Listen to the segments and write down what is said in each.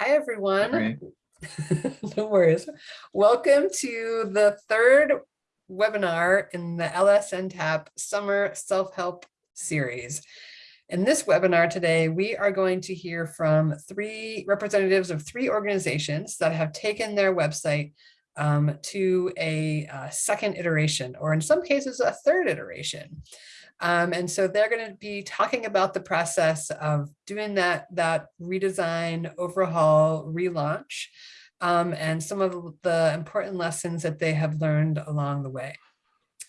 Hi, everyone. Right. no worries. Welcome to the third webinar in the LSN Tap Summer Self-Help Series. In this webinar today, we are going to hear from three representatives of three organizations that have taken their website um, to a, uh second iteration, or in some cases, a third iteration. Um, and so they're going to be talking about the process of doing that, that redesign, overhaul, relaunch, um, and some of the important lessons that they have learned along the way.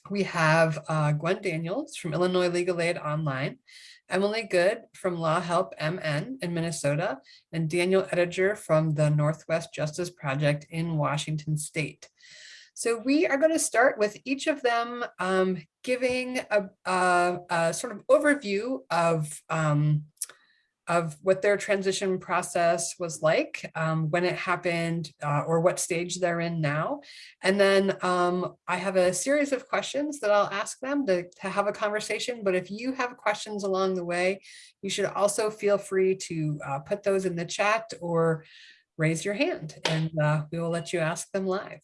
We have uh, Gwen Daniels from Illinois Legal Aid Online, Emily Good from Law Help MN in Minnesota, and Daniel Ettinger from the Northwest Justice Project in Washington State. So we are going to start with each of them um, giving a, a, a, sort of overview of, um, of what their transition process was like, um, when it happened, uh, or what stage they're in now. And then um, I have a series of questions that I'll ask them to, to have a conversation. But if you have questions along the way, you should also feel free to uh, put those in the chat or raise your hand and uh, we will let you ask them live.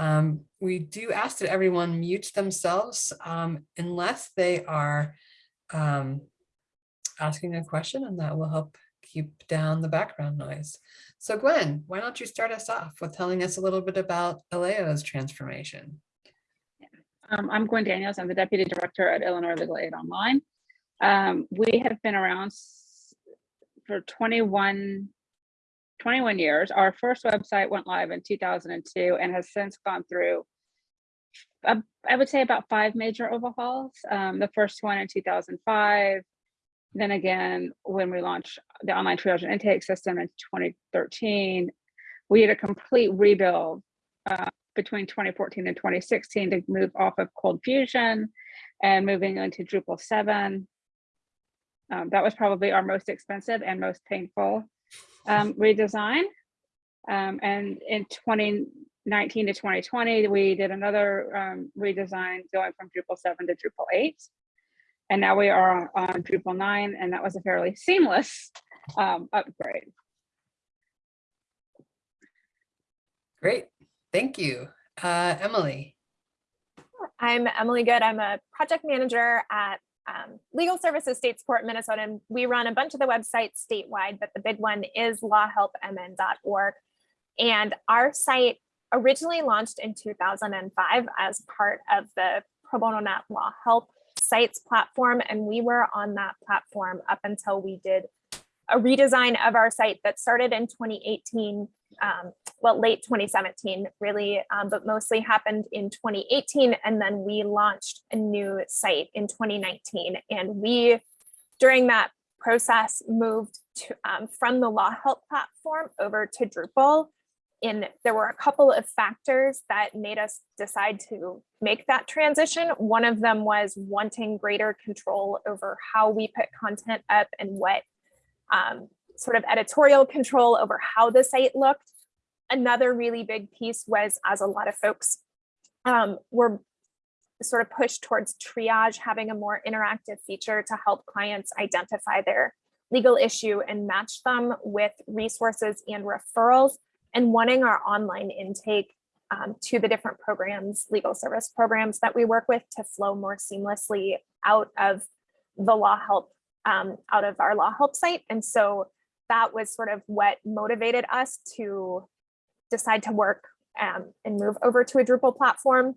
Um, we do ask that everyone mute themselves um, unless they are um, asking a question and that will help keep down the background noise. So Gwen, why don't you start us off with telling us a little bit about ILAO's transformation? Um, I'm Gwen Daniels. I'm the Deputy Director at Illinois Legal Aid Online. Um, we have been around for 21 21 years. Our first website went live in 2002 and has since gone through, uh, I would say about five major overhauls. Um, the first one in 2005, then again, when we launched the online triage and intake system in 2013, we had a complete rebuild uh, between 2014 and 2016 to move off of ColdFusion and moving into Drupal 7. Um, that was probably our most expensive and most painful um, redesign. Um, and in 2019 to 2020, we did another um, redesign going from Drupal 7 to Drupal 8. And now we are on Drupal 9, and that was a fairly seamless um, upgrade. Great, thank you. Uh, Emily. I'm Emily Good. I'm a project manager at um, Legal Services State Support Minnesota. And we run a bunch of the websites statewide, but the big one is lawhelpmn.org. And our site originally launched in 2005 as part of the Pro Bono Net Law Help sites platform. And we were on that platform up until we did a redesign of our site that started in 2018 um, well, late 2017, really, um, but mostly happened in 2018. And then we launched a new site in 2019. And we, during that process, moved to, um, from the Law Help platform over to Drupal. And there were a couple of factors that made us decide to make that transition. One of them was wanting greater control over how we put content up and what um, sort of editorial control over how the site looked. Another really big piece was as a lot of folks um, were sort of pushed towards triage, having a more interactive feature to help clients identify their legal issue and match them with resources and referrals and wanting our online intake um, to the different programs, legal service programs that we work with to flow more seamlessly out of the law help, um, out of our law help site. And so that was sort of what motivated us to decide to work um, and move over to a Drupal platform.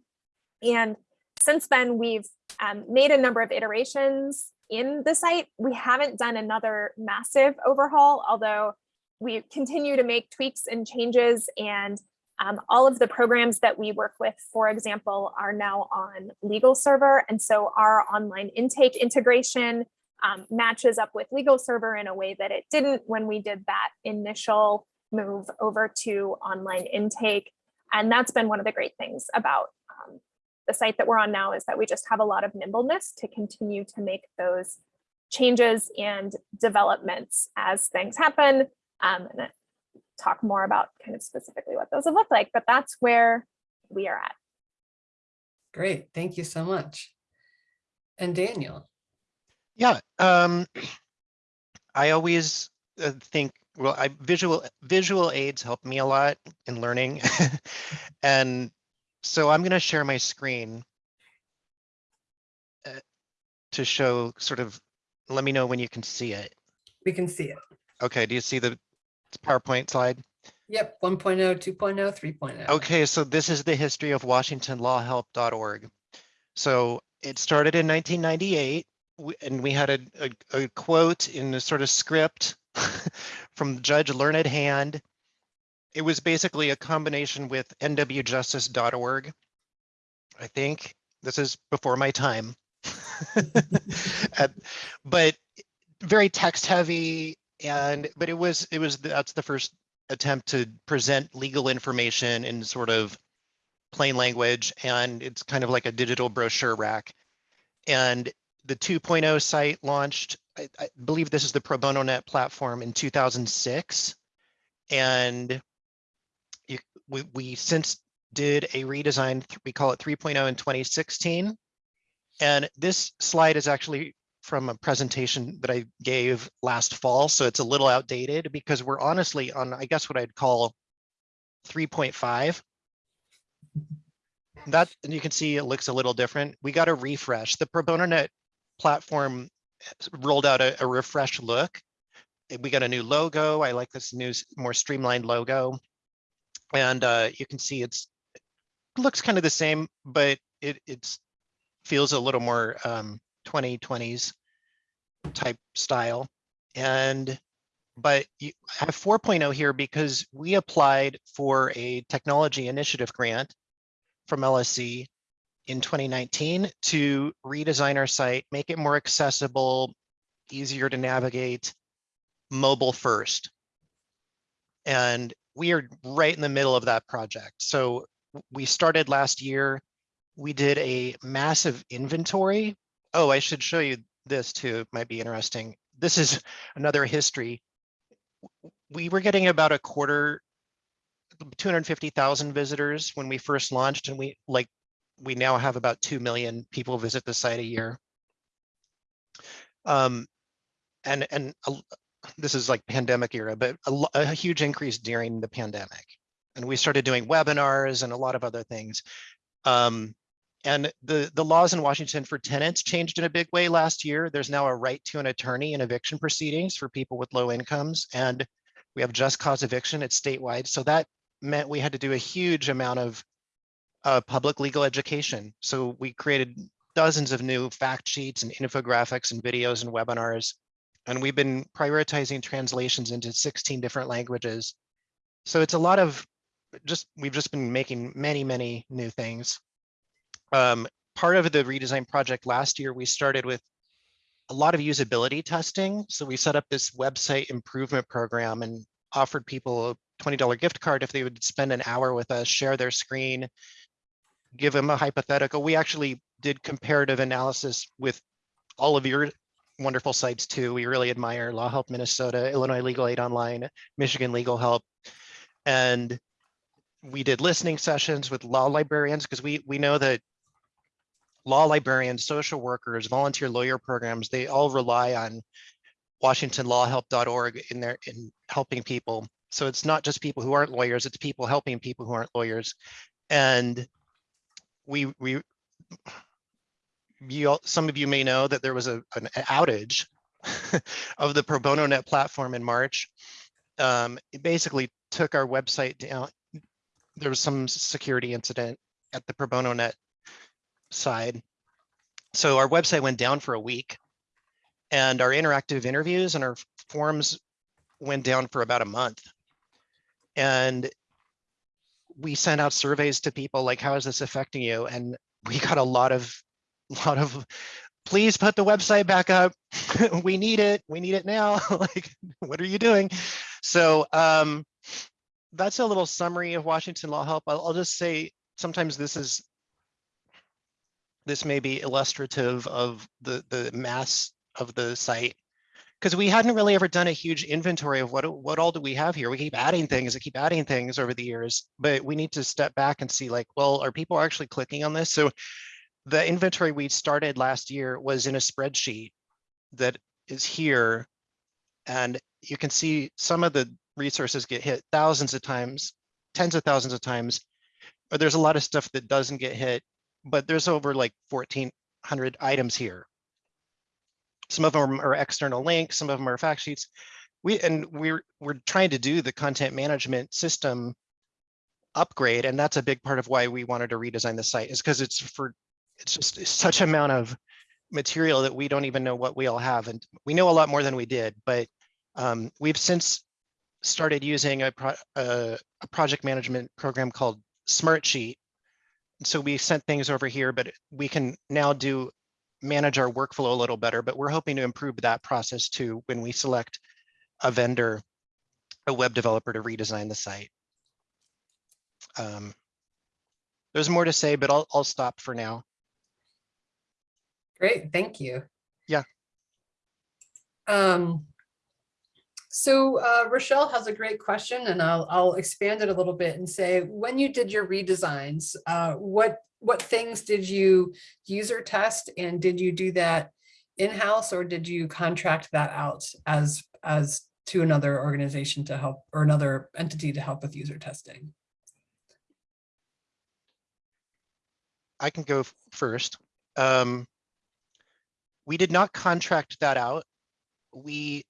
And since then, we've um, made a number of iterations in the site. We haven't done another massive overhaul, although we continue to make tweaks and changes and um, all of the programs that we work with, for example, are now on LegalServer. And so our online intake integration um, matches up with LegalServer in a way that it didn't when we did that initial move over to online intake. And that's been one of the great things about um, the site that we're on now is that we just have a lot of nimbleness to continue to make those changes and developments as things happen um, and talk more about kind of specifically what those have looked like, but that's where we are at. Great, thank you so much. And Daniel. Yeah, um, I always uh, think well, I visual visual aids help me a lot in learning. and so I'm going to share my screen uh, to show sort of, let me know when you can see it. We can see it. Okay, do you see the PowerPoint slide? Yep, oh, 1.0, 2.0, 3.0. Okay, so this is the history of WashingtonLawHelp.org. So it started in 1998, and we had a, a, a quote in a sort of script from Judge Learned Hand. It was basically a combination with nwjustice.org. I think this is before my time. But very text heavy and but it was it was that's the first attempt to present legal information in sort of plain language and it's kind of like a digital brochure rack and the 2.0 site launched I, I believe this is the pro bono net platform in 2006 and you, we, we since did a redesign we call it 3.0 in 2016 and this slide is actually from a presentation that I gave last fall, so it's a little outdated because we're honestly on, I guess what I'd call 3.5. That, and you can see it looks a little different. We got a refresh. The Pro Bono Net platform rolled out a, a refresh look. We got a new logo. I like this new, more streamlined logo. And uh, you can see it's, looks kind of the same, but it, it's feels a little more um, 2020s type style. And, but you I have 4.0 here because we applied for a technology initiative grant from LSC in 2019 to redesign our site, make it more accessible, easier to navigate, mobile first. And we are right in the middle of that project. So we started last year. We did a massive inventory. Oh, I should show you this too. It might be interesting. This is another history. We were getting about a quarter, 250,000 visitors when we first launched and we like, we now have about 2 million people visit the site a year. Um, and, and this is like pandemic era, but a, a huge increase during the pandemic. And we started doing webinars and a lot of other things. Um, and the, the laws in Washington for tenants changed in a big way last year. There's now a right to an attorney in eviction proceedings for people with low incomes. And we have just cause eviction, it's statewide. So that meant we had to do a huge amount of uh, public legal education. So we created dozens of new fact sheets and infographics and videos and webinars. And we've been prioritizing translations into 16 different languages. So it's a lot of just, we've just been making many, many new things. Um, part of the redesign project last year, we started with a lot of usability testing. So we set up this website improvement program and offered people a $20 gift card if they would spend an hour with us, share their screen, give them a hypothetical. We actually did comparative analysis with all of your wonderful sites too. We really admire Law Help Minnesota, Illinois Legal Aid Online, Michigan Legal Help. And we did listening sessions with law librarians because we we know that law librarians, social workers, volunteer lawyer programs, they all rely on WashingtonLawHelp.org in their in helping people. So it's not just people who aren't lawyers, it's people helping people who aren't lawyers. And we we you all, some of you may know that there was a an outage of the pro bono net platform in March. Um, it basically took our website down. There was some security incident at the pro bono net side. So our website went down for a week and our interactive interviews and our forums went down for about a month. And we sent out surveys to people like, how is this affecting you? And we got a lot of, lot of, please put the website back up. we need it. We need it now. like, what are you doing? So um, that's a little summary of Washington Law Help. I'll, I'll just say sometimes this is this may be illustrative of the the mass of the site because we hadn't really ever done a huge inventory of what what all do we have here. We keep adding things, and keep adding things over the years, but we need to step back and see like, well, are people actually clicking on this? So the inventory we started last year was in a spreadsheet that is here, and you can see some of the resources get hit thousands of times, tens of thousands of times. But there's a lot of stuff that doesn't get hit, but there's over like fourteen hundred items here. Some of them are external links, some of them are fact sheets. We, and we're, we're trying to do the content management system upgrade, and that's a big part of why we wanted to redesign the site is because it's for, it's just such amount of material that we don't even know what we all have. And we know a lot more than we did, but um, we've since started using a, pro a, a project management program called Smartsheet. So we sent things over here, but we can now do manage our workflow a little better, but we're hoping to improve that process too when we select a vendor, a web developer to redesign the site. Um, there's more to say, but I'll, I'll stop for now. Great, thank you. Yeah. Um, so uh, Rochelle has a great question and I'll, I'll expand it a little bit and say, when you did your redesigns, uh, what, what things did you user test and did you do that in-house or did you contract that out as, as to another organization to help or another entity to help with user testing? I can go first. Um, we did not contract that out. We,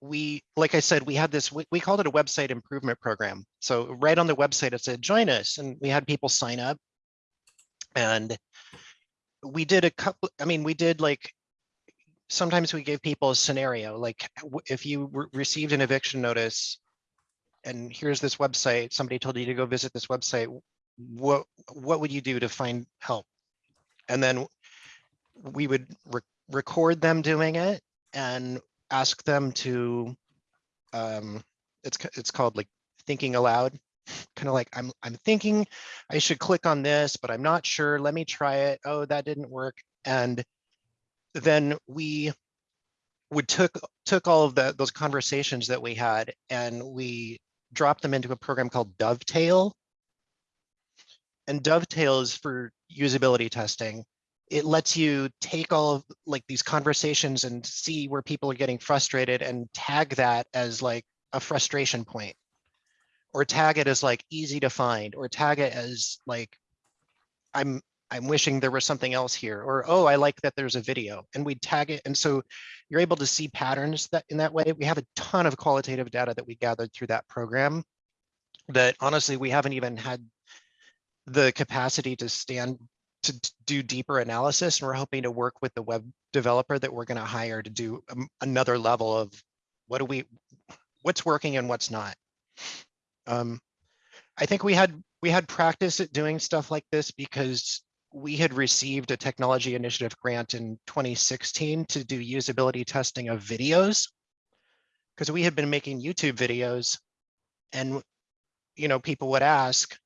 we, like I said, we had this, we, we called it a website improvement program. So right on the website, it said, join us, and we had people sign up. And we did a couple, I mean, we did like, sometimes we gave people a scenario, like if you re- received an eviction notice and here's this website, somebody told you to go visit this website, what, what would you do to find help? And then we would re- record them doing it and ask them to, um, it's, it's called like thinking aloud. Kind of like, I'm, I'm thinking I should click on this, but I'm not sure. Let me try it. Oh, that didn't work. And then we would took, took all of the, those conversations that we had and we dropped them into a program called Dovetail. And Dovetail is for usability testing. It lets you take all of like these conversations and see where people are getting frustrated and tag that as like a frustration point. Or tag it as like easy to find, or tag it as like, I'm, I'm wishing there was something else here, or, oh, I like that there's a video, and we tag it. And so you're able to see patterns that in that way. We have a ton of qualitative data that we gathered through that program that honestly, we haven't even had the capacity to stand to do deeper analysis. And we're hoping to work with the web developer that we're going to hire to do um, another level of what do we, what's working and what's not. Um, I think we had we had practice at doing stuff like this because we had received a technology initiative grant in 2016 to do usability testing of videos. Because we had been making YouTube videos and you know people would ask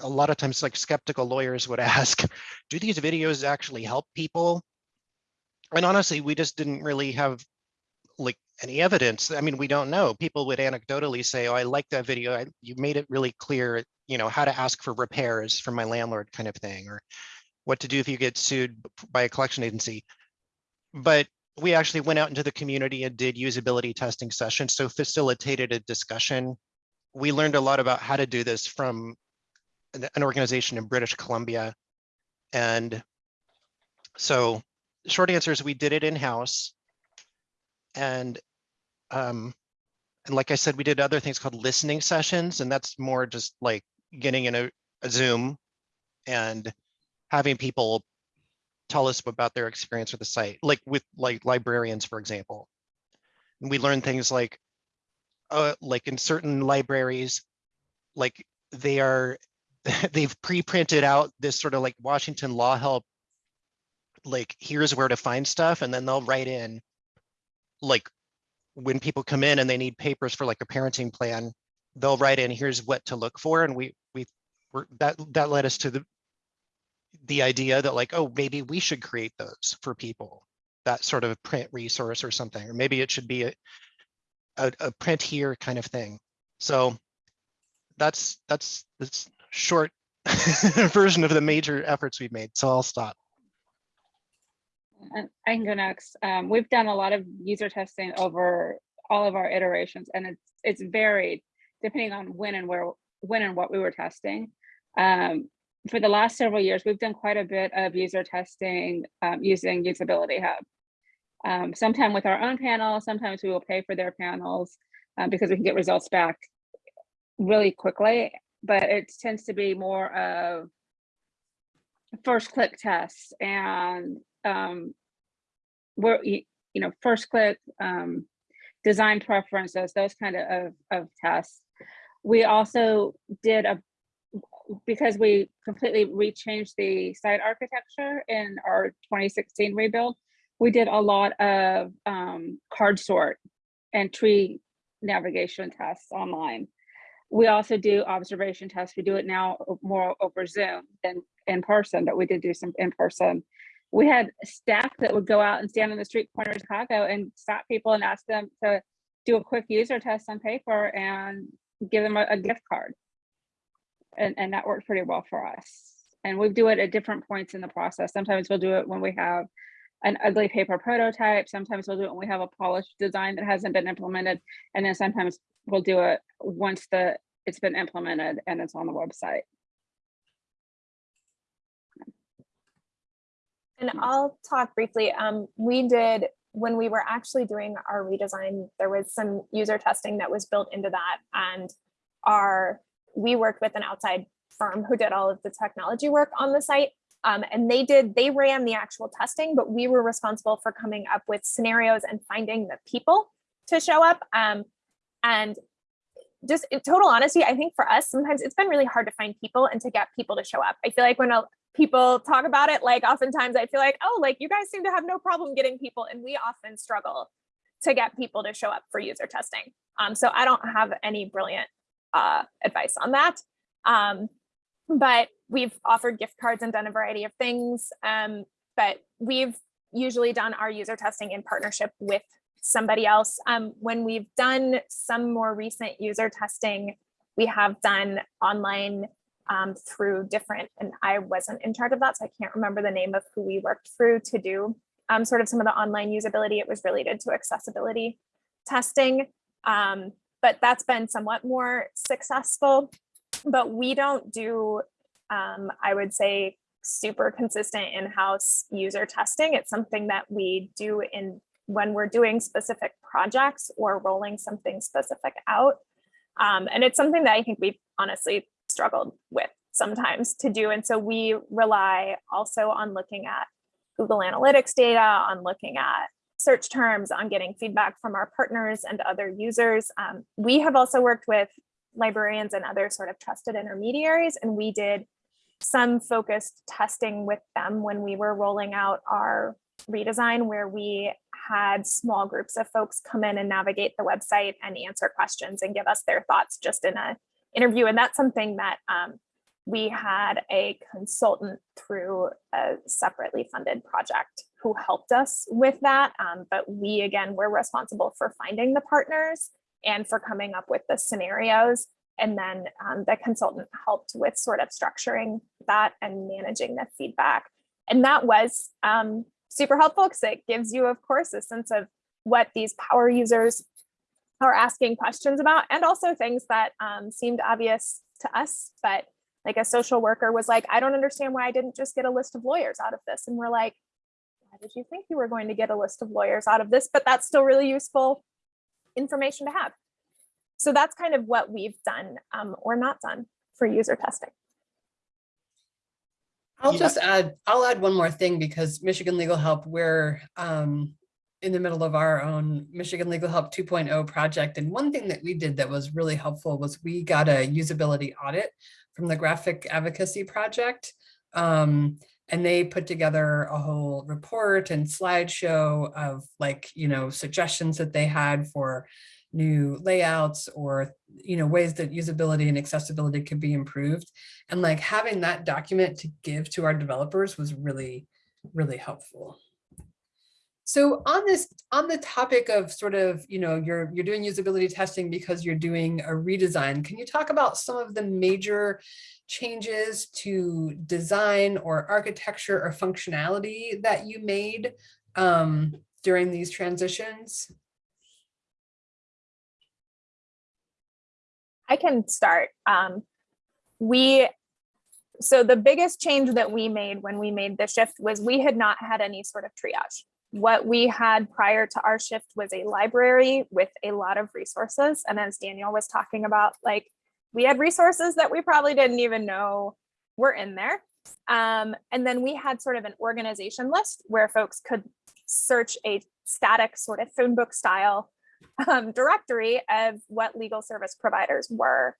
a lot of times like skeptical lawyers would ask do these videos actually help people? And honestly we just didn't really have like any evidence i mean we don't know. People would anecdotally say oh i like that video. I, you made it really clear you know how to ask for repairs from my landlord kind of thing or what to do if you get sued by a collection agency. But we actually went out into the community and did usability testing sessions so facilitated a discussion. We learned a lot about how to do this from an, an organization in british columbia. And so short answer is we did it in-house and um, and like I said, we did other things called listening sessions, and that's more just like getting in a, a Zoom and having people tell us about their experience with the site, like with like librarians, for example. And we learned things like, uh, like in certain libraries, like they are, they've pre-printed out this sort of like Washington law help, like here's where to find stuff, and then they'll write in like when people come in and they need papers for like a parenting plan, they'll write in, here's what to look for. And we, we, were that, that led us to the, the idea that like, oh, maybe we should create those for people, that sort of print resource or something, or maybe it should be a, a, a print here kind of thing. So that's, that's, that's short version of the major efforts we've made. So I'll stop. I can go next. Um, we've done a lot of user testing over all of our iterations and it's, it's varied depending on when and where, when and what we were testing. Um, for the last several years, we've done quite a bit of user testing um, using UsabilityHub. Um, sometime with our own panel, sometimes we will pay for their panels uh, because we can get results back really quickly, but it tends to be more of first click tests and um, you you know, first click, um, design preferences, those kind of, of, of tests. We also did a, because we completely rechanged the site architecture in our 2016 rebuild, we did a lot of um, card sort and tree navigation tests online. We also do observation tests. We do it now more over Zoom than in person, but we did do some in person. We had staff that would go out and stand on the street corner of Chicago and stop people and ask them to do a quick user test on paper and give them a, a gift card. And, and that worked pretty well for us. And we do it at different points in the process. Sometimes we'll do it when we have an ugly paper prototype. Sometimes we'll do it when we have a polished design that hasn't been implemented. And then sometimes we'll do it once the it's been implemented and it's on the website. And I'll talk briefly. Um, we did, when we were actually doing our redesign, there was some user testing that was built into that. And our, we worked with an outside firm who did all of the technology work on the site. Um, and they did, they ran the actual testing, but we were responsible for coming up with scenarios and finding the people to show up. Um, and just in total honesty, I think for us, sometimes it's been really hard to find people and to get people to show up. I feel like when people talk about it, like oftentimes I feel like, oh, like you guys seem to have no problem getting people. And we often struggle to get people to show up for user testing. Um, so I don't have any brilliant uh, advice on that. Um, but we've offered gift cards and done a variety of things. Um, but we've usually done our user testing in partnership with somebody else. Um, when we've done some more recent user testing, we have done online um, through different, and I wasn't in charge of that, so I can't remember the name of who we worked through to do um, sort of some of the online usability. It was related to accessibility testing, um, but that's been somewhat more successful. But we don't do, um, I would say, super consistent in-house user testing. It's something that we do in when we're doing specific projects or rolling something specific out. Um, and it's something that I think we've honestly struggled with sometimes to do. And so we rely also on looking at Google Analytics data, on looking at search terms, on getting feedback from our partners and other users. Um, we have also worked with librarians and other sort of trusted intermediaries, and we did some focused testing with them when we were rolling out our redesign where we had small groups of folks come in and navigate the website and answer questions and give us their thoughts just in a interview. And that's something that um, we had a consultant through a separately funded project who helped us with that. Um, but we, again, were responsible for finding the partners and for coming up with the scenarios. And then um, the consultant helped with sort of structuring that and managing the feedback. And that was um, super helpful because it gives you, of course, a sense of what these power users are asking questions about and also things that um, seemed obvious to us, but like a social worker was like, I don't understand why I didn't just get a list of lawyers out of this. And we're like, why did you think you were going to get a list of lawyers out of this? But that's still really useful information to have. So that's kind of what we've done um, or not done for user testing. I'll Yeah. just add, I'll add one more thing because Michigan Legal Help, we're um, in the middle of our own Michigan Legal Help 2.0 project. And one thing that we did that was really helpful was we got a usability audit from the Graphic Advocacy Project. Um, and they put together a whole report and slideshow of like, you know, suggestions that they had for new layouts or, you know, ways that usability and accessibility could be improved. And like having that document to give to our developers was really, really helpful. So on this, on the topic of sort of, you know, you're, you're doing usability testing because you're doing a redesign, can you talk about some of the major changes to design or architecture or functionality that you made um, during these transitions? I can start. Um, we, so the biggest change that we made when we made the shift was we had not had any sort of triage. What we had prior to our shift was a library with a lot of resources. And as Daniel was talking about, like we had resources that we probably didn't even know were in there. Um, and then we had sort of an organization list where folks could search a static sort of phone book style um, directory of what legal service providers were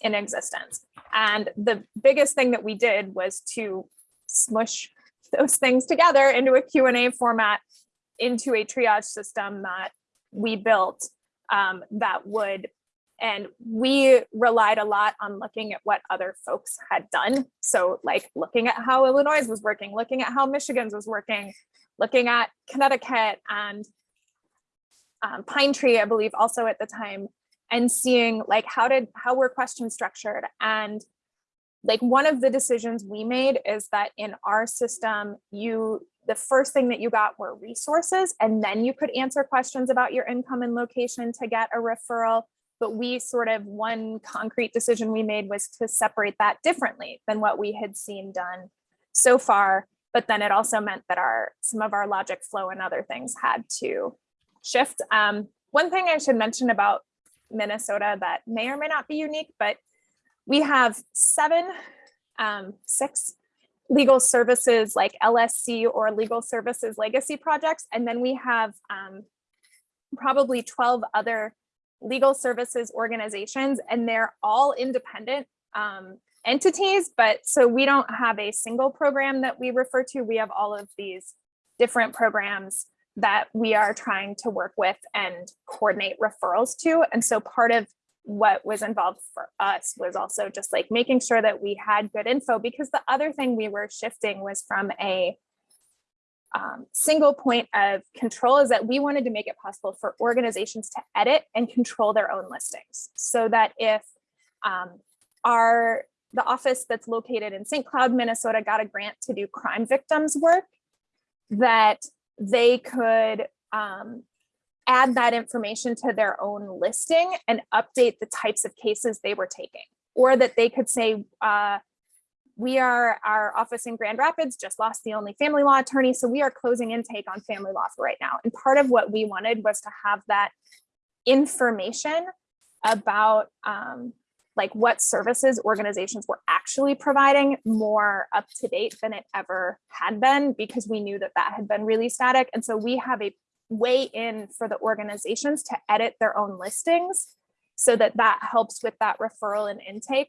in existence. And the biggest thing that we did was to smush those things together into a Q&A format into a triage system that we built um, that would and we relied a lot on looking at what other folks had done. So like looking at how Illinois was working, looking at how Michigan's was working, looking at Connecticut and um, Pine Tree, I believe also at the time, and seeing like how did, how were questions structured? And like one of the decisions we made is that in our system, you, the first thing that you got were resources, and then you could answer questions about your income and location to get a referral but we sort of one concrete decision we made was to separate that differently than what we had seen done so far. But then it also meant that our some of our logic flow and other things had to shift. Um, one thing I should mention about Minnesota that may or may not be unique, but we have seven, um, six legal services like LSC or legal services legacy projects. And then we have um, probably 12 other legal services organizations and they're all independent um, entities, but so we don't have a single program that we refer to. We have all of these different programs that we are trying to work with and coordinate referrals to. And so part of what was involved for us was also just like making sure that we had good info because the other thing we were shifting was from a um, single point of control is that we wanted to make it possible for organizations to edit and control their own listings so that if um, our the office that's located in St. Cloud, Minnesota got a grant to do crime victims work that they could um, add that information to their own listing and update the types of cases they were taking or that they could say uh, we are our office in Grand Rapids just lost the only family law attorney. So we are closing intake on family law for right now. And part of what we wanted was to have that information about um, like what services organizations were actually providing more up to date than it ever had been because we knew that that had been really static. And so we have a way in for the organizations to edit their own listings so that that helps with that referral and intake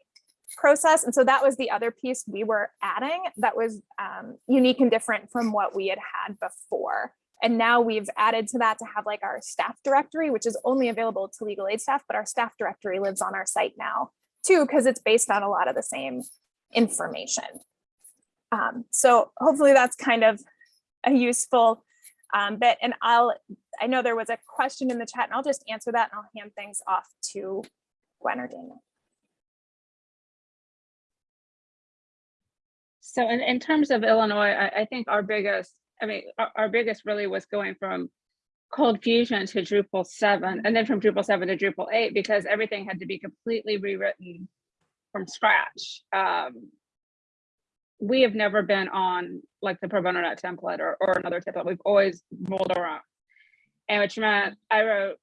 process. And so that was the other piece we were adding that was um, unique and different from what we had had before. And now we've added to that to have like our staff directory, which is only available to legal aid staff, but our staff directory lives on our site now too, because it's based on a lot of the same information. Um, so hopefully that's kind of a useful um, bit. And I'll, I know there was a question in the chat and I'll just answer that and I'll hand things off to Gwen or Daniel. So in, in terms of Illinois, I, I think our biggest, I mean, our, our biggest really was going from ColdFusion to Drupal 7 and then from Drupal 7 to Drupal 8 because everything had to be completely rewritten from scratch. Um, we have never been on like the pro bono net template or, or another template. We've always rolled our own. And which meant I wrote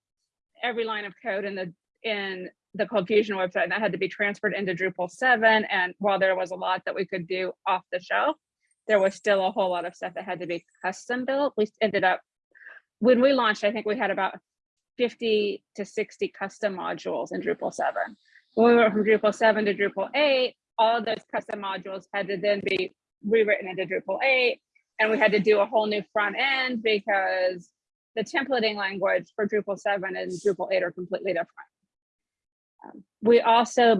every line of code in the in the ColdFusion website and that had to be transferred into Drupal 7. And while there was a lot that we could do off the shelf, there was still a whole lot of stuff that had to be custom built. We ended up, when we launched, I think we had about 50 to 60 custom modules in Drupal 7. When we went from Drupal 7 to Drupal 8, all of those custom modules had to then be rewritten into Drupal 8. And we had to do a whole new front end because the templating language for Drupal 7 and Drupal 8 are completely different. Um, we also,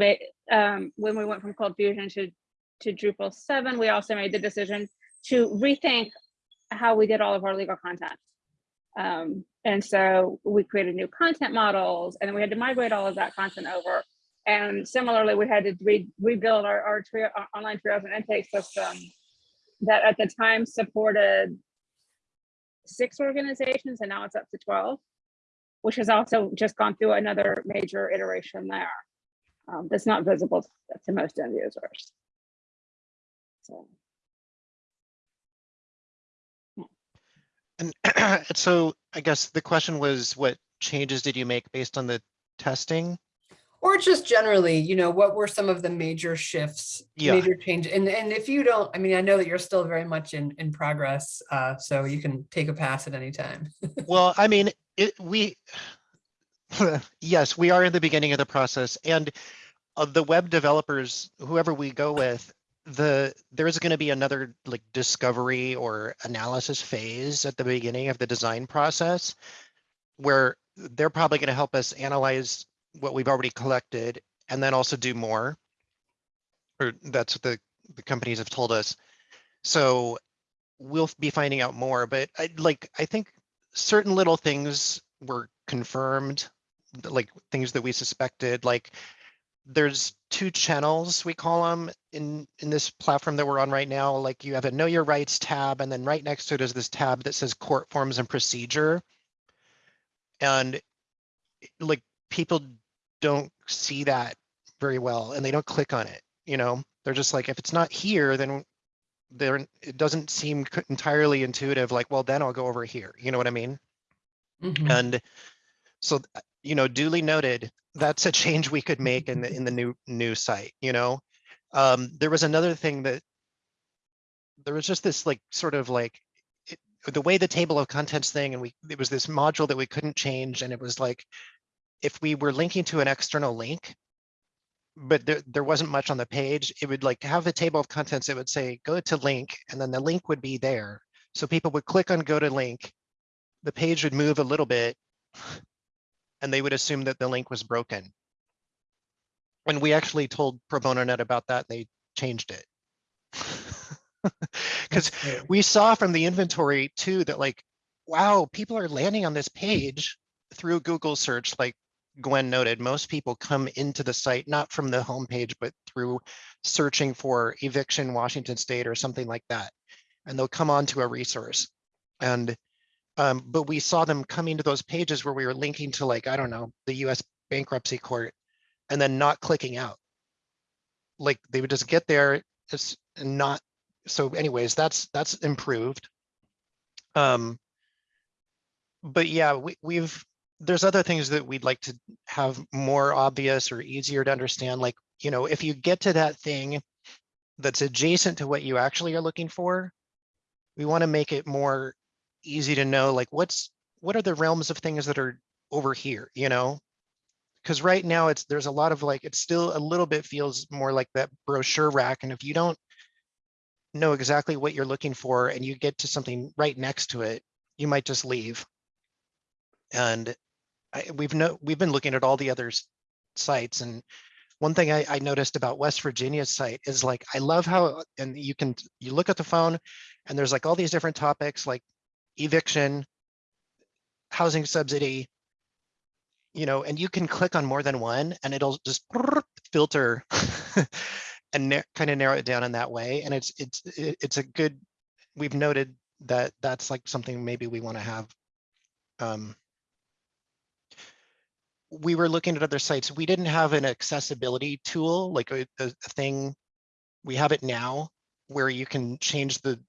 um, when we went from ColdFusion to, to Drupal 7, we also made the decision to rethink how we did all of our legal content. Um, and so we created new content models and then we had to migrate all of that content over. And similarly, we had to re rebuild our, our, our online triage and intake system that at the time supported six organizations and now it's up to 12 which has also just gone through another major iteration there. um, that's not visible to most end users. So, And so I guess the question was, what changes did you make based on the testing? Or just generally, you know, what were some of the major shifts, Yeah. major change? And, and if you don't, I mean, I know that you're still very much in, in progress, uh, so you can take a pass at any time. Well, I mean, it, we, yes, we are in the beginning of the process and of the web developers, whoever we go with, the, there's going to be another like discovery or analysis phase at the beginning of the design process where they're probably going to help us analyze what we've already collected and then also do more. Or that's what the, the companies have told us. So we'll be finding out more, but I like, I think certain little things were confirmed, like things that we suspected, like there's two channels, we call them in, in this platform that we're on right now. Like you have a know your rights tab and then right next to it is this tab that says court forms and procedure. And like people don't see that very well and they don't click on it, you know? They're just like, if it's not here, then there, it doesn't seem entirely intuitive, like, well, then I'll go over here. You know what I mean? Mhm. And so, you know, duly noted, that's a change we could make in the, in the new, new site, you know? Um, there was another thing that there was just this like, sort of like, it- the way the table of contents thing and we, it was this module that we couldn't change and it was like, if we were linking to an external link, but there, there wasn't much on the page, it would like have a table of contents, it would say, go to link, and then the link would be there. So people would click on go to link, the page would move a little bit, and they would assume that the link was broken. And we actually told Pro Bono Net about that, they changed it. Because we saw from the inventory too, that like, wow, people are landing on this page through Google search, like Gwen noted, most people come into the site, not from the homepage, but through searching for eviction Washington State or something like that. And they'll come onto a resource. And, um, but we saw them coming to those pages where we were linking to like, I don't know, the US bankruptcy court and then not clicking out. Like they would just get there, it's not, so anyways, that's, that's improved. Um, but yeah, we, we've, there's other things that we'd like to have more obvious or easier to understand. Like, you know, if you get to that thing that's adjacent to what you actually are looking for, we want to make it more easy to know, like what's, what are the realms of things that are over here, you know? Because right now it's, there's a lot of like, it still a little bit feels more like that brochure rack. And if you don't know exactly what you're looking for and you get to something right next to it, you might just leave. And I, we've no, we've been looking at all the other sites and one thing I, I noticed about West Virginia's site is like, I love how, and you can, you look at the phone and there's like all these different topics like eviction, housing subsidy, you know, and you can click on more than one and it'll just filter and kind of narrow it down in that way. And it's, it's, it's a good, we've noted that that's like something maybe we want to have. Um, we were looking at other sites. We didn't have an accessibility tool, like a, a, thing. We have it now where you can change the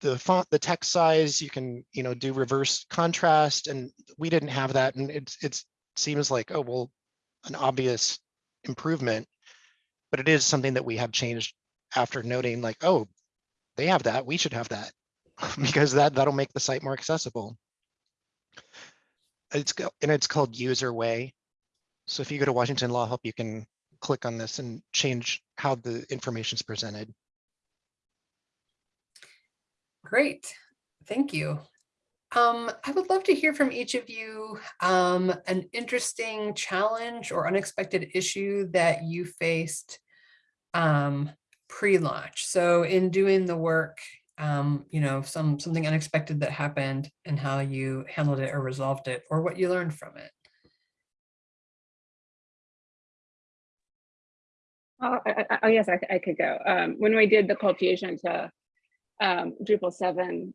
the font, the text size, you can, you know, do reverse contrast and we didn't have that. And it's, it's seems like, oh, well, an obvious improvement. But it is something that we have changed after noting like, oh, they have that, we should have that. Because that, that'll make the site more accessible. It's, and it's called UserWay. So if you go to Washington Law Help, you can click on this and change how the information is presented. Great, thank you. Um, I would love to hear from each of you, um, an interesting challenge or unexpected issue that you faced um, pre-launch. So in doing the work, um, you know, some, something unexpected that happened and how you handled it or resolved it, or what you learned from it. Oh, I, I, oh, yes, I, I could go. Um, when we did the ColdFusion to um, Drupal seven,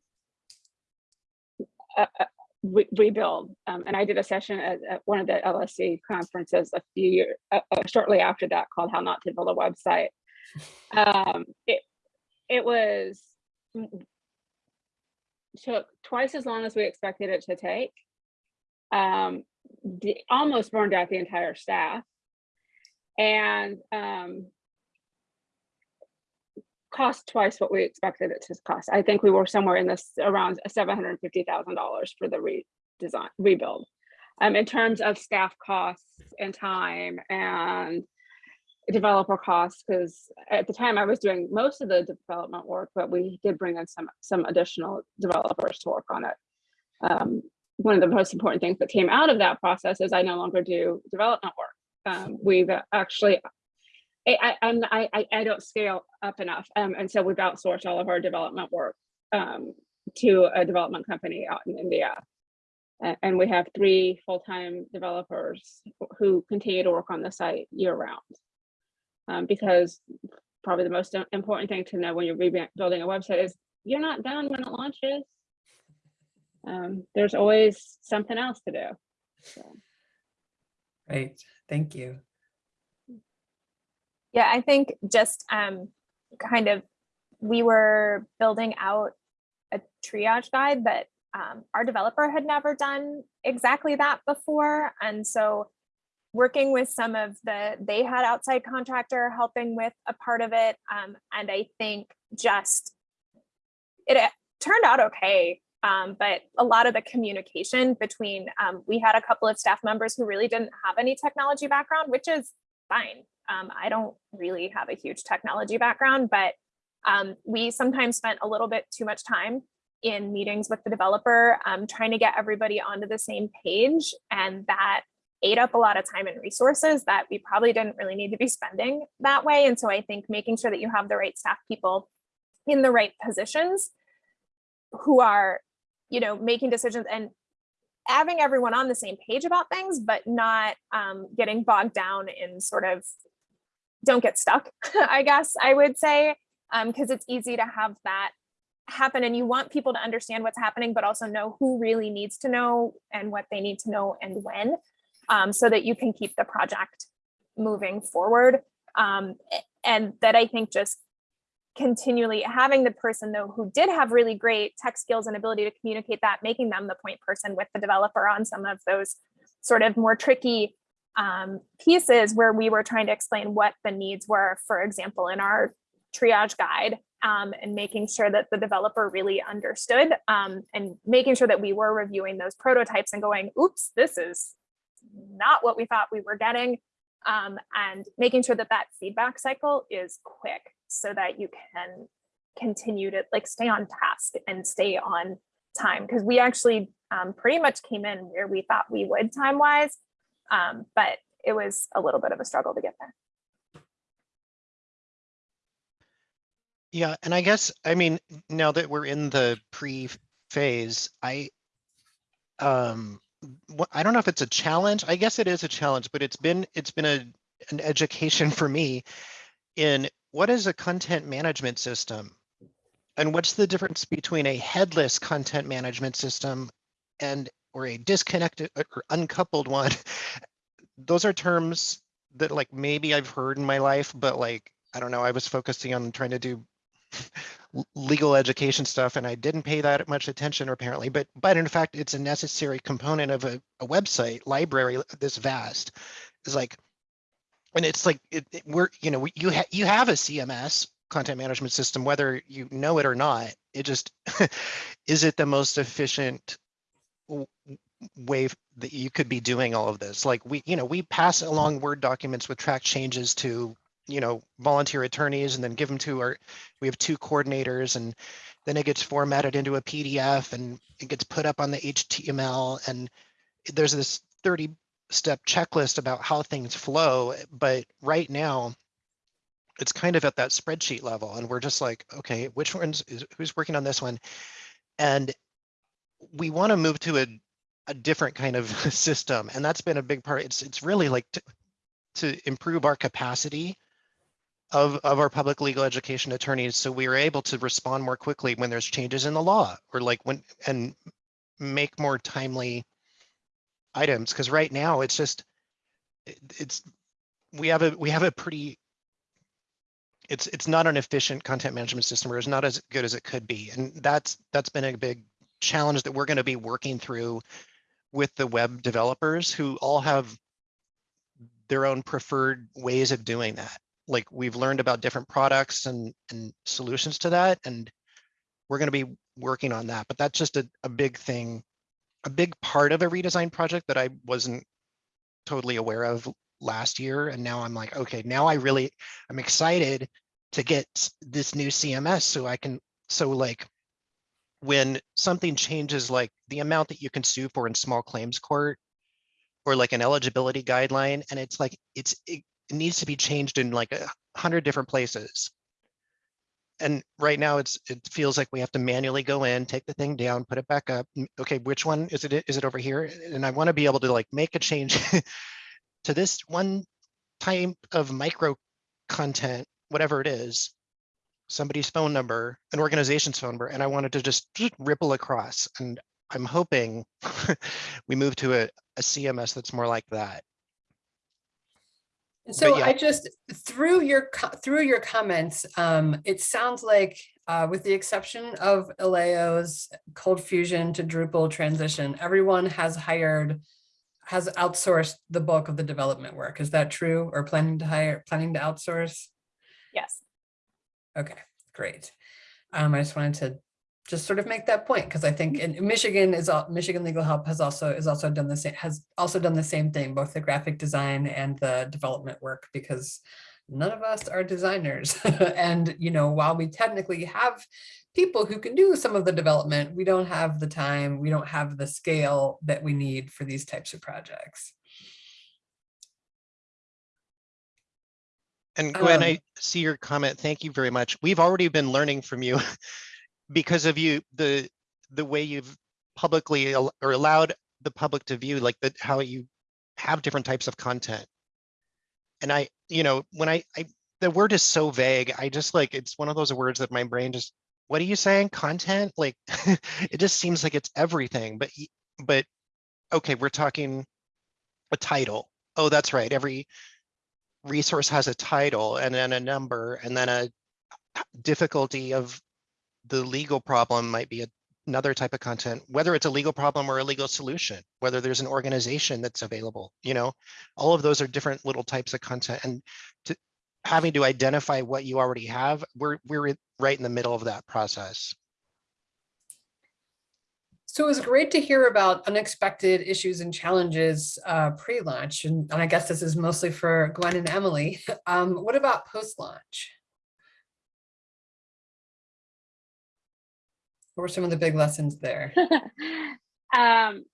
uh, uh, re- rebuild. Um, and I did a session at, at one of the LSC conferences a few years, uh, uh, shortly after that called How Not to Build a Website. Um, it, it was took twice as long as we expected it to take. Um, the, almost burned out the entire staff. And um, cost twice what we expected it to cost. I think we were somewhere in this around seven hundred and fifty thousand dollars for the redesign, rebuild. Um, in terms of staff costs and time and developer costs, because at the time I was doing most of the development work, but we did bring in some some additional developers to work on it. Um, one of the most important things that came out of that process is I no longer do development work. Um, we've actually I, I'm, I, I- don't scale up enough. Um, and so we've outsourced all of our development work um, to a development company out in India. And, we have three full-time developers who continue to work on the site year round. Um, because probably the most important thing to know when you're rebuilding a website is you're not done when it launches. Um, there's always something else to do. So. Right, thank you. Yeah, I think just um, kind of, we were building out a triage guide that um, our developer had never done exactly that before. And so working with some of the, they had outside contractor helping with a part of it. Um, and I think just, it uh, turned out okay. Um, but a lot of the communication between, um, we had a couple of staff members who really didn't have any technology background, which is fine. Um, I don't really have a huge technology background, but um, we sometimes spent a little bit too much time in meetings with the developer, um, trying to get everybody onto the same page. And that ate up a lot of time and resources that we probably didn't really need to be spending that way. And so I think making sure that you have the right staff people in the right positions who are, you know, making decisions and having everyone on the same page about things, but not um, getting bogged down in sort of don't get stuck, I guess I would say, because it's easy to have that happen and you want people to understand what's happening, but also know who really needs to know and what they need to know and when, um, so that you can keep the project moving forward. Um, and that I think just continually having the person though who did have really great tech skills and ability to communicate that, making them the point person with the developer on some of those sort of more tricky um, pieces where we were trying to explain what the needs were, for example, in our triage guide um, and making sure that the developer really understood um, and making sure that we were reviewing those prototypes and going, oops, this is not what we thought we were getting. Um, and making sure that that feedback cycle is quick so that you can continue to like stay on task and stay on time because we actually um, pretty much came in where we thought we would time wise um, but it was a little bit of a struggle to get there. Yeah, and I guess, I mean, now that we're in the pre-phase, I, um, I don't know if it's a challenge. I guess it is a challenge, but it's been, it's been a, an education for me in what is a content management system? And what's the difference between a headless content management system and, or a disconnected uh, or uncoupled one? Those are terms that like maybe I've heard in my life, but like, I don't know, I was focusing on trying to do legal education stuff and I didn't pay that much attention apparently, but but in fact, it's a necessary component of a, a website library this vast. Is like, and it's like it, it- we're you know you ha- you have a CMS content management system whether you know it or not. It just is it the most efficient way that you could be doing all of this? Like we you know we pass along Word documents with track changes to you know, volunteer attorneys and then give them to our, we have two coordinators and then it gets formatted into a PDF and it gets put up on the HTML and there's this 30 step checklist about how things flow. But right now, it's kind of at that spreadsheet level and we're just like, okay, which one's, is, who's working on this one? And we want to move to a, a different kind of system. And that's been a big part. It's, it's really like to, to improve our capacity of, of our public legal education attorneys, so we are able to respond more quickly when there's changes in the law, or like when, and make more timely items, because right now it's just, it's, we have a, we have a pretty it's, it's not an efficient content management system or it's not as good as it could be. And that's, that's been a big challenge that we're going to be working through with the web developers who all have their own preferred ways of doing that. Like we've learned about different products and, and solutions to that. And we're going to be working on that, but that's just a, a big thing, a big part of a redesign project that I wasn't totally aware of last year. And now I'm like, okay, now I really, I'm excited to get this new CMS so I can, so like when something changes, like the amount that you can sue for in small claims court or like an eligibility guideline, and it's like, it's, it, needs to be changed in like a hundred different places. And right now it's, it feels like we have to manually go in, take the thing down, put it back up. Okay, which one is it? Is it over here? And I want to be able to like make a change to this one type of micro content, whatever it is, somebody's phone number, an organization's phone number, and I wanted to just ripple across. And I'm hoping we move to a, a CMS that's more like that. So yeah. I just, through your, through your comments, um, it sounds like, uh, with the exception of ILAO's Cold Fusion to Drupal transition, everyone has hired, has outsourced the bulk of the development work. Is that true? Or planning to hire, planning to outsource? Yes. Okay, great. Um, I just wanted to just sort of make that point because I think in Michigan is, all Michigan Legal Help has also, is also done the same, has also done the same thing, both the graphic design and the development work, because none of us are designers. And, you know, while we technically have people who can do some of the development, we don't have the time, we don't have the scale that we need for these types of projects. And Gwen, Um, I see your comment. Thank you very much. We've already been learning from you because of you, the, the way you've publicly al- or allowed the public to view, like the, how you have different types of content. And I, you know, when I, I, the word is so vague, I just like, it's one of those words that my brain just, what are you saying? Content? Like, it just seems like it's everything, but, but, okay, we're talking a title. Oh, that's right. Every resource has a title and then a number and then a difficulty of the legal problem might be another type of content, whether it's a legal problem or a legal solution, whether there's an organization that's available, you know, all of those are different little types of content and to having to identify what you already have, we're, we're right in the middle of that process. So it was great to hear about unexpected issues and challenges uh, pre-launch, and, and I guess this is mostly for Gwen and Emily. Um, what about post-launch? What were some of the big lessons there? um,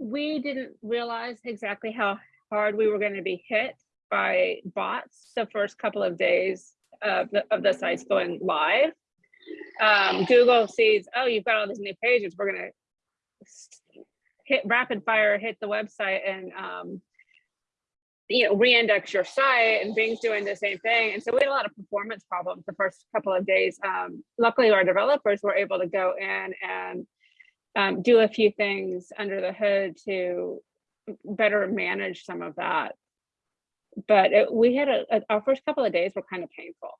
we didn't realize exactly how hard we were going to be hit by bots the first couple of days of the, of the sites going live. Um, Google sees, oh, you've got all these new pages. We're going to hit rapid fire, hit the website and, um, you know, re-index your site and Bing's doing the same thing. And so we had a lot of performance problems the first couple of days. Um, luckily, our developers were able to go in and um, do a few things under the hood to better manage some of that. But it, we had a, a- our first couple of days were kind of painful.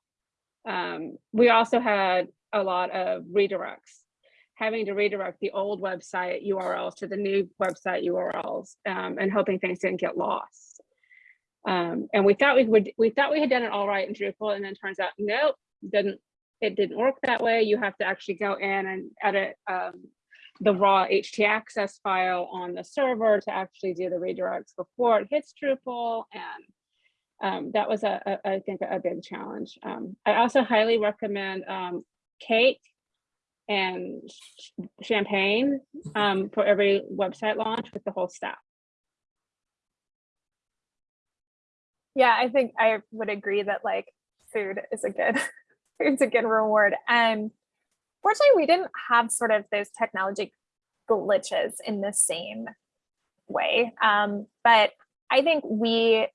Um, we also had a lot of redirects, having to redirect the old website URLs to the new website URLs um, and hoping things didn't get lost. Um, and we thought we would, we thought we had done it all right in Drupal, and then turns out, nope, didn't, it didn't work that way. You have to actually go in and edit um, the raw htaccess file on the server to actually do the redirects before it hits Drupal. And um, that was, a, a- I think, a big challenge. Um, I also highly recommend um, Cake and Ch- Champagne um, for every website launch with the whole staff. Yeah, I think I would agree that like food is a good food's a good reward. And fortunately, we didn't have sort of those technology glitches in the same way. Um, but I think we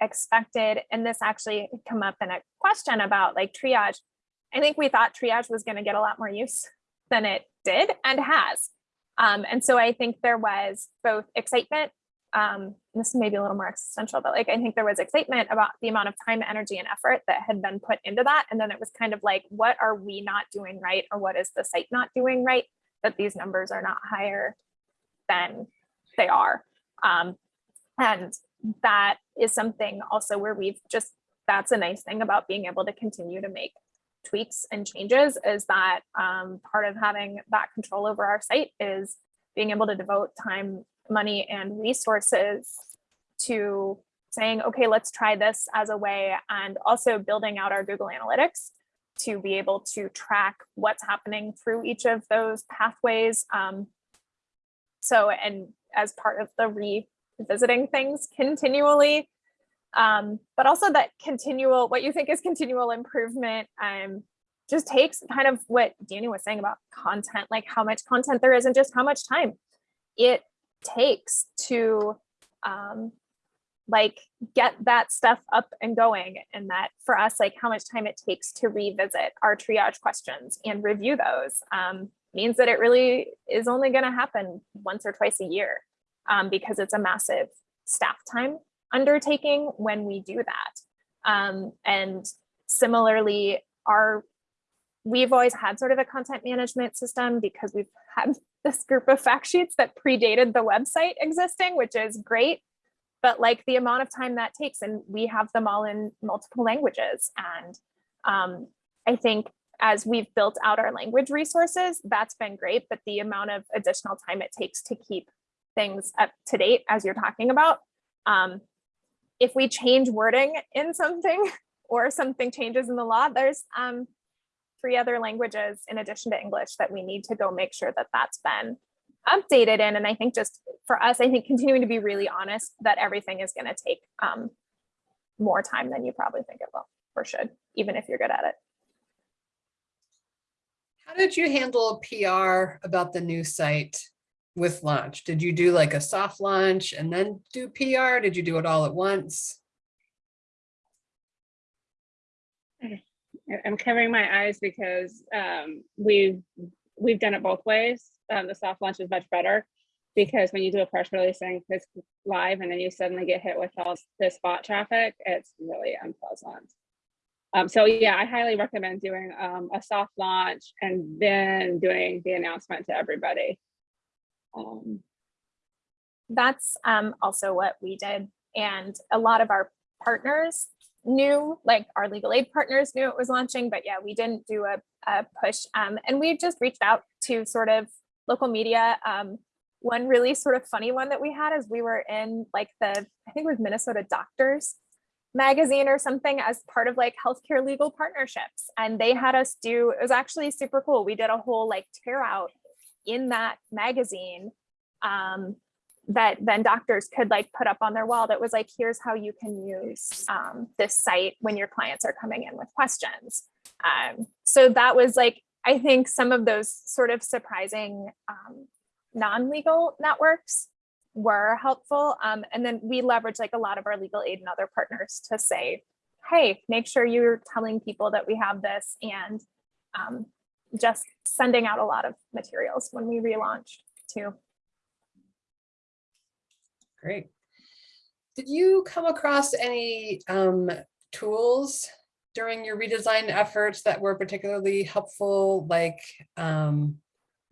expected, and this actually come up in a question about like triage. I think we thought triage was going to get a lot more use than it did and has. Um, and so I think there was both excitement. Um, this may be a little more existential, but like I think there was excitement about the amount of time, energy, and effort that had been put into that. And then it was kind of like, what are we not doing right, or what is the site not doing right that these numbers are not higher than they are. Um, and that is something also where we've just that's a nice thing about being able to continue to make tweaks and changes is that um, part of having that control over our site is being able to devote time, money, and resources to saying, okay, let's try this as a way, and also building out our Google Analytics to be able to track what's happening through each of those pathways. Um, so, and as part of the revisiting things continually, um, but also that continual, what you think is continual improvement, um, just takes kind of what Danny was saying about content, like how much content there is and just how much time it takes to um, like get that stuff up and going. And that for us, like how much time it takes to revisit our triage questions and review those um, means that it really is only going to happen once or twice a year um, because it's a massive staff time undertaking when we do that. Um, and similarly, our we've always had sort of a content management system because we've had this group of fact sheets that predated the website existing, which is great. But like the amount of time that takes, and we have them all in multiple languages. And um, I think as we've built out our language resources, that's been great. But the amount of additional time it takes to keep things up to date, as you're talking about, um, if we change wording in something or something changes in the law, there's um, three other languages in addition to English that we need to go make sure that that's been updated in. And I think just for us, I think continuing to be really honest that everything is going to take um, more time than you probably think it will or should, even if you're good at it. How did you handle PR about the new site with launch? Did you do like a soft launch and then do PR? Did you do it all at once? I'm covering my eyes because um, we've we've done it both ways. Um, the soft launch is much better because when you do a press release saying this live and then you suddenly get hit with all this bot traffic, it's really unpleasant. Um, so yeah, I highly recommend doing um, a soft launch and then doing the announcement to everybody. Um, That's um, also what we did. And a lot of our partners knew, like our legal aid partners knew it was launching, but yeah, we didn't do a, a push. Um, and we just reached out to sort of local media. Um, one really sort of funny one that we had is we were in like the, I think it was Minnesota Doctors magazine or something as part of like healthcare legal partnerships. And they had us do, it was actually super cool. We did a whole like tear out in that magazine um, that then doctors could like put up on their wall that was like, here's how you can use um, this site when your clients are coming in with questions. Um, so that was like, I think some of those sort of surprising um, non-legal networks were helpful. Um, and then we leverage like a lot of our legal aid and other partners to say, hey, make sure you're telling people that we have this and um, just sending out a lot of materials when we relaunched too. Great. Did you come across any um, tools during your redesign efforts that were particularly helpful, like, um,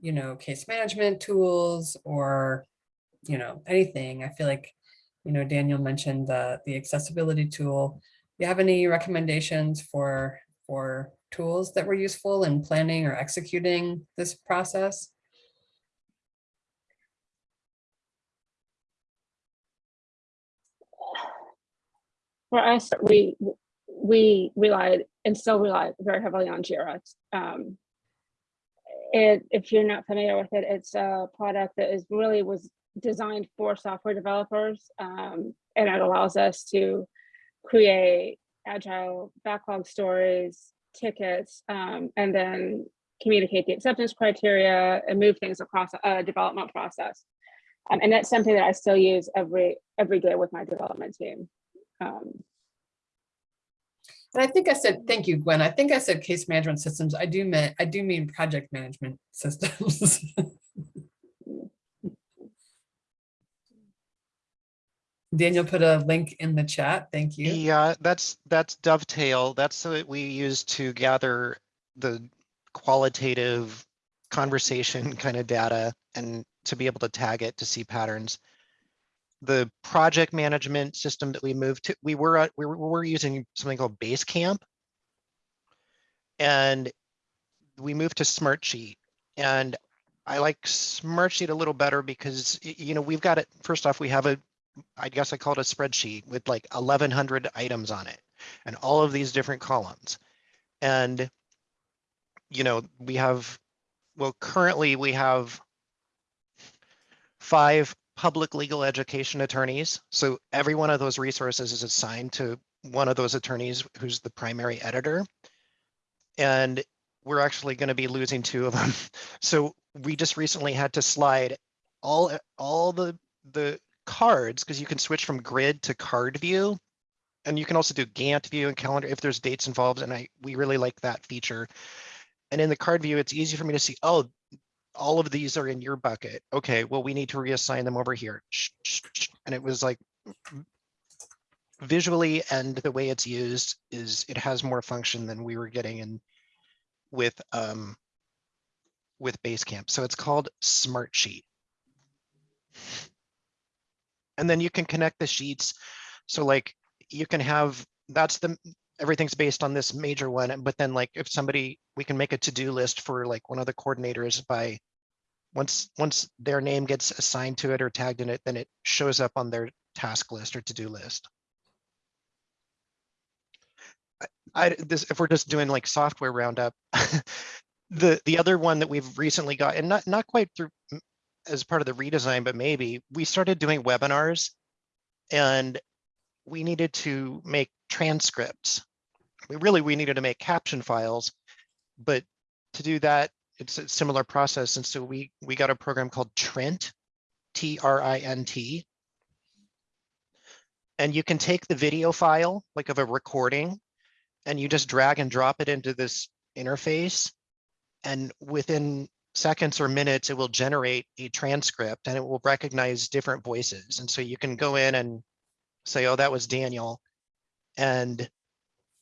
you know, case management tools or, you know, anything? I feel like, you know, Daniel mentioned the, the accessibility tool. Do you have any recommendations for, for tools that were useful in planning or executing this process? For us, we we relied and still rely very heavily on Jira. Um, it, if you're not familiar with it, it's a product that is really was designed for software developers, um, and it allows us to create agile backlog stories, tickets, um, and then communicate the acceptance criteria and move things across a development process. Um, and that's something that I still use every every day with my development team. Um, and I think I said, thank you, Gwen. I think I said case management systems. I do mean, I do mean project management systems. Daniel put a link in the chat. Thank you. Yeah, that's, that's dovetail. That's what we use to gather the qualitative conversation kind of data and to be able to tag it to see patterns. The project management system that we moved to, we were, uh, we were, we were using something called Basecamp. And we moved to Smartsheet and I like Smartsheet a little better because, you know, we've got it, first off, we have a I guess I call it a spreadsheet with like eleven hundred items on it and all of these different columns. And, you know, we have, well, currently we have five public legal education attorneys. So every one of those resources is assigned to one of those attorneys who's the primary editor. And we're actually going to be losing two of them. So we just recently had to slide all, all the, the cards, because you can switch from grid to card view. And you can also do Gantt view and calendar if there's dates involved, and I, we really like that feature. And in the card view, it's easy for me to see, oh, all of these are in your bucket. Okay, well, we need to reassign them over here. And it was like visually and the way it's used is it has more function than we were getting in with um with Basecamp. So it's called Smartsheet. And then you can connect the sheets. So like you can have, that's the, everything's based on this major one. But then like if somebody, we can make a to-do list for like one of the coordinators by once, once their name gets assigned to it or tagged in it, then it shows up on their task list or to-do list. I- this, if we're just doing like software roundup, the, the other one that we've recently got, and not, not quite through as part of the redesign, but maybe, we started doing webinars and we needed to make transcripts. We really, we needed to make caption files, but to do that, it's a similar process. And so we, we got a program called Trint, T R I N T. And you can take the video file, like of a recording, and you just drag and drop it into this interface. And within seconds or minutes, it will generate a transcript and it will recognize different voices. And so you can go in and say, oh, that was Daniel. And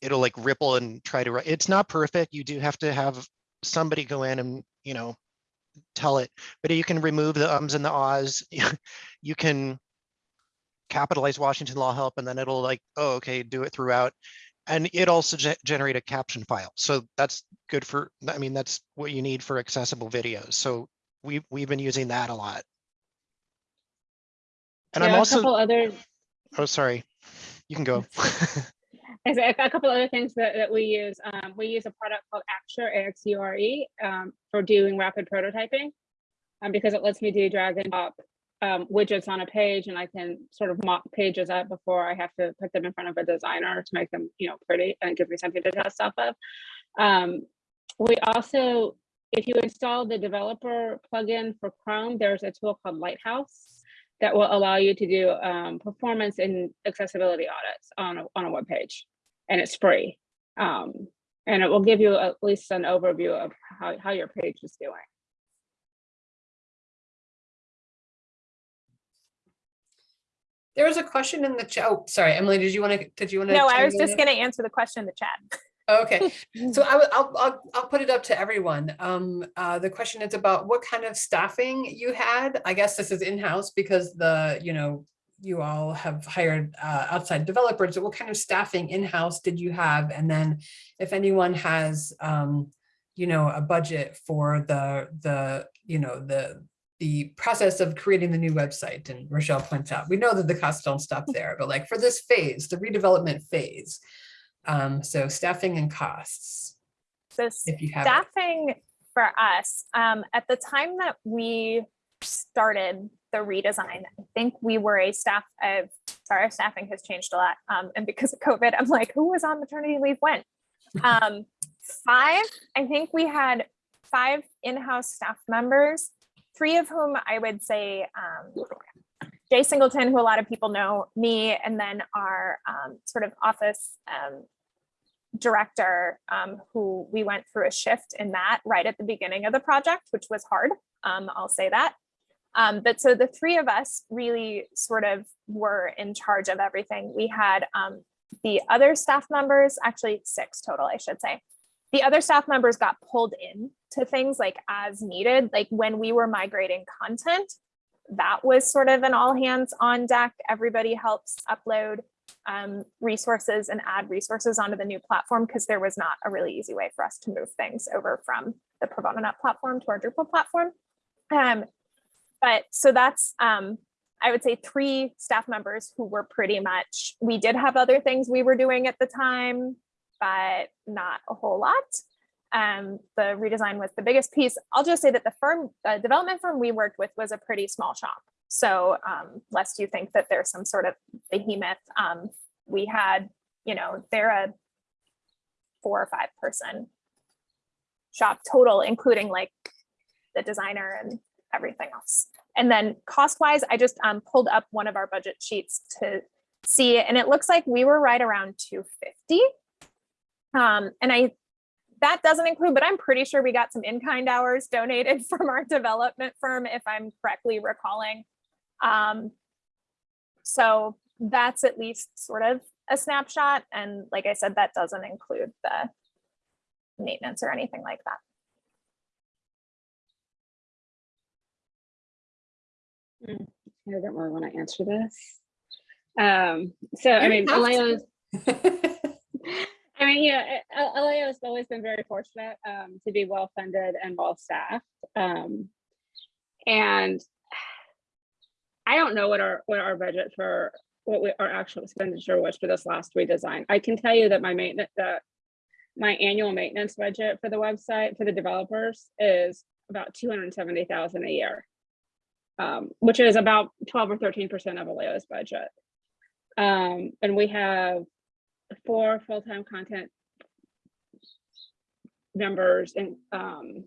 it'll like ripple and try to, write. it's not perfect. You do have to have somebody go in and, you know, tell it, but you can remove the ums and the ahs. You can capitalize Washington Law Help and then it'll like, oh, okay, do it throughout. And it also ge- generate a caption file. So that's good for, I mean, that's what you need for accessible videos. So we, we've been using that a lot. And I'm are a also, couple other, oh, sorry, you can go. A a couple other things that, that we use. Um, we use a product called Axure, A-X-U-R-E, um, for doing rapid prototyping. Um, because it lets me do drag and drop, um, widgets on a page and I can sort of mock pages up before I have to put them in front of a designer to make them, you know, pretty and give me something to test off of. Um, we also, if you install the developer plugin for Chrome, there's a tool called Lighthouse that will allow you to do um, performance and accessibility audits on a, on a web page, and it's free. Um, and it will give you at least an overview of how, how your page is doing. There was a question in the chat. Oh, sorry, Emily, did you want to, did you want to? No, I was just gonna answer the question in the chat. Okay, so I will, I'll, I'll, I'll put it up to everyone. Um, uh, the question is about what kind of staffing you had. I guess this is in-house because the, you know, you all have hired uh, outside developers. What kind of staffing in-house did you have? And then if anyone has, um, you know, a budget for the, the, you know, the, the process of creating the new website and Rochelle points out, we know that the costs don't stop there, but like for this phase, the redevelopment phase, um, so staffing and costs, So if you have. it. staffing for us, um, at the time that we started the redesign, I think we were a staff of, sorry, staffing has changed a lot. Um, and because of COVID, I'm like, who was on maternity leave when? Um, five, I think we had five in-house staff members, three of whom I would say, um, Jay Singleton, who a lot of people know, me, and then our um, sort of office um, director, um, who we went through a shift in that right at the beginning of the project, which was hard. Um, I'll say that. Um, but so the three of us really sort of were in charge of everything. We had the other staff members, actually six total, I should say. The other staff members got pulled in to things like as needed, like when we were migrating content, that was sort of an all hands on deck. Everybody helps upload um, resources and add resources onto the new platform because there was not a really easy way for us to move things over from the ProbonoNet platform to our Drupal platform. Um, but so that's, um, I would say three staff members who were pretty much, we did have other things we were doing at the time, but not a whole lot. Um, the redesign was the biggest piece. I'll just say that the firm, the development firm we worked with was a pretty small shop. So um, lest you think that there's some sort of behemoth, um, we had, you know, they're a four or five person shop total, including like the designer and everything else. And then cost wise, I just um, pulled up one of our budget sheets to see, and it looks like we were right around 250. Um, and I that doesn't include, but I'm pretty sure we got some in-kind hours donated from our development firm, if I'm correctly recalling. Um, so that's at least sort of a snapshot. And like I said, that doesn't include the maintenance or anything like that. I don't really want to answer this. Um, so I mean, have to. ILAO's, I mean, yeah, ILAO has always been very fortunate um, to be well funded and well staffed. Um, and I don't know what our what our budget for what we, our actual expenditure was for this last redesign. I can tell you that my maintenance that my annual maintenance budget for the website for the developers is about two hundred seventy thousand a year, um, which is about twelve or thirteen percent of ILAO's budget. Um, and we have four full-time content members and um,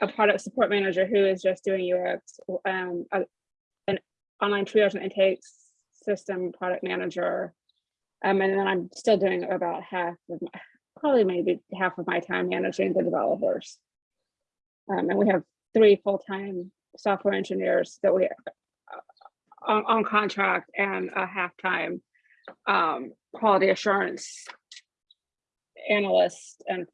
a product support manager who is just doing UX, um, a- an online triage and intake system product manager. Um, and then I'm still doing about half of my, probably maybe half of my time managing the developers. Um, and we have three full-time software engineers that we uh, on, on contract and a half-time um, quality assurance analyst and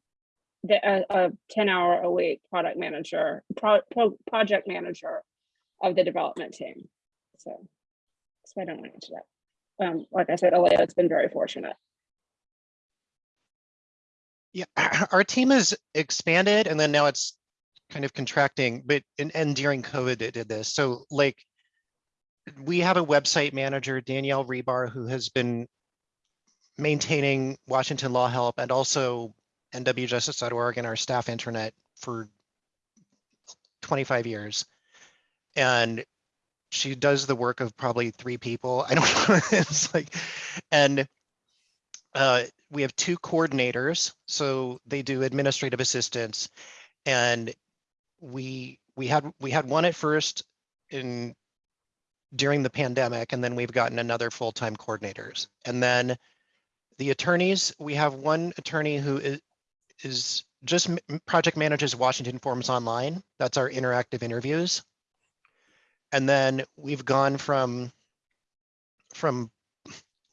the, a, a 10 hour a week product manager, pro, pro, project manager of the development team. So why I don't want to answer that. Um, like I said, ILAO has been very fortunate. Yeah, our team has expanded and then now it's kind of contracting, but and, and during COVID it did this. So like we have a website manager, Danielle Rebar, who has been maintaining Washington Law Help and also nwjustice.org and our staff internet for 25 years. And she does the work of probably three people. I don't know. It's like, and uh, we have two coordinators, so they do administrative assistance. And we we had we had one at first in during the pandemic, and then we've gotten another full-time coordinators. And then the attorneys, we have one attorney who is is just project manages Washington Forms Online. That's our interactive interviews. And then we've gone from from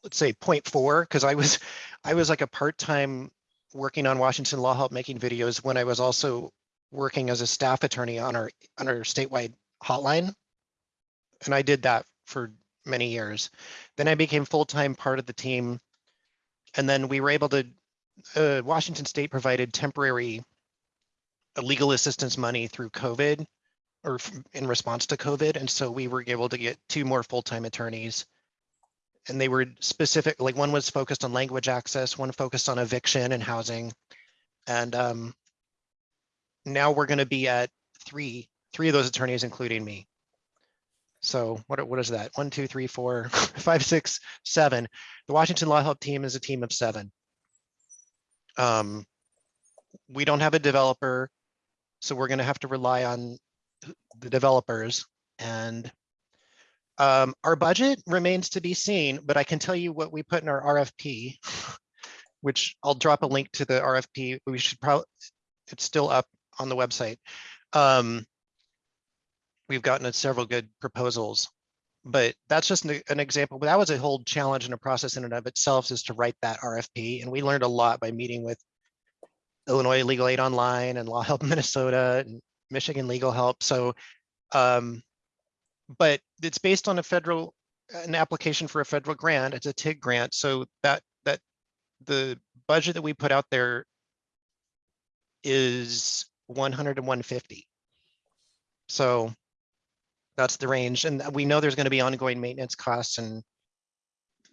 let's say point four, because I was I was like a part-time working on Washington Law Help making videos when I was also working as a staff attorney on our on our statewide hotline. And I did that for many years. Then I became full-time part of the team. And then we were able to, uh, Washington State provided temporary uh, legal assistance money through COVID or in response to COVID. And so we were able to get two more full-time attorneys. And they were specific, like one was focused on language access, one focused on eviction and housing. And um, now we're going to be at three, three of those attorneys, including me. So what, what is that? One, two, three, four, five, six, seven. The Washington Law Help team is a team of seven. Um, we don't have a developer, so we're going to have to rely on the developers and um, our budget remains to be seen, but I can tell you what we put in our RFP, which I'll drop a link to the RFP. We should probably, it's still up on the website. Um, we've gotten several good proposals. But that's just an, example, but that was a whole challenge and a process in and of itself is to write that RFP. And we learned a lot by meeting with Illinois Legal Aid Online and Law Help Minnesota and Michigan Legal Help. So, um, but it's based on a federal, an application for a federal grant. It's a TIG grant. So that, that the budget that we put out there is 100 and 150. So that's the range. And we know there's going to be ongoing maintenance costs and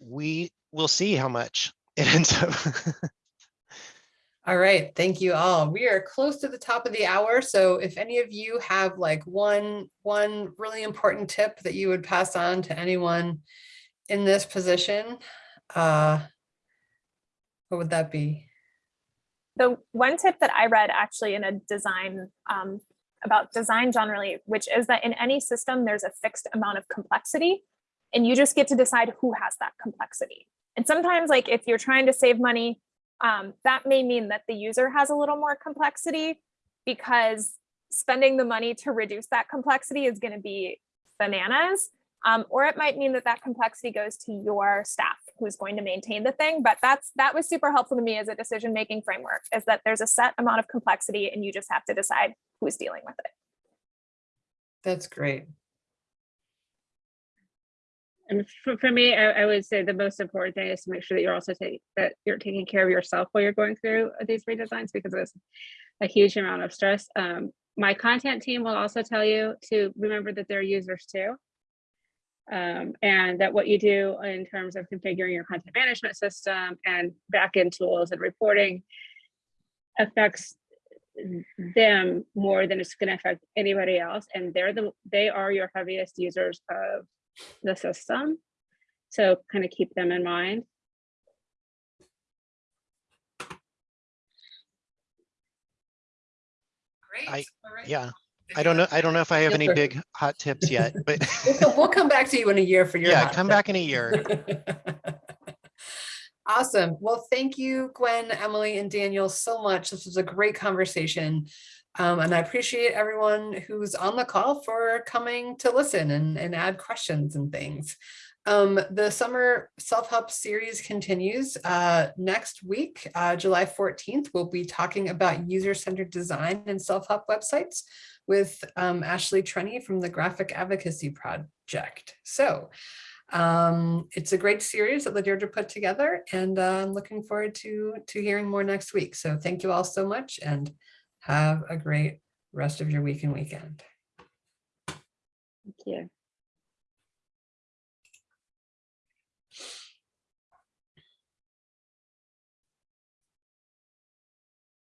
we will see how much it ends up. All right, thank you all. We are close to the top of the hour. So if any of you have like one, one really important tip that you would pass on to anyone in this position, uh, what would that be? The one tip that I read actually in a design um, about design generally, which is that in any system, there's a fixed amount of complexity and you just get to decide who has that complexity. And sometimes like if you're trying to save money, um, that may mean that the user has a little more complexity because spending the money to reduce that complexity is going to be bananas. Um, or it might mean that that complexity goes to your staff who's going to maintain the thing. But that's that was super helpful to me as a decision making framework is that there's a set amount of complexity and you just have to decide who's dealing with it. That's great. And for, for me, I, I would say the most important thing is to make sure that you're also taking that you're taking care of yourself while you're going through these redesigns because it's a huge amount of stress. Um, my content team will also tell you to remember that they're users too. Um, and that what you do in terms of configuring your content management system and backend tools and reporting affects them more than it's going to affect anybody else. And they're the they are your heaviest users of the system. So kind of keep them in mind. Great. I- Yeah, If I don't know. I don't know if I have any big hot tips yet, but We'll come- we'll come back to you in a year for your. yeah, come tip. back in a year. Awesome. Well, thank you, Gwen, Emily, and Daniel so much. This was a great conversation. Um, and I appreciate everyone who's on the call for coming to listen and, and add questions and things. Um, the summer self-help series continues uh, next week, uh, July 14th. We'll be talking about user-centered design and self-help websites with um, Ashley Treni from the Graphic Advocacy Project. So um, it's a great series that LaDeirdre put together and uh, I'm looking forward to, to hearing more next week. So thank you all so much and have a great rest of your week and weekend. Thank you.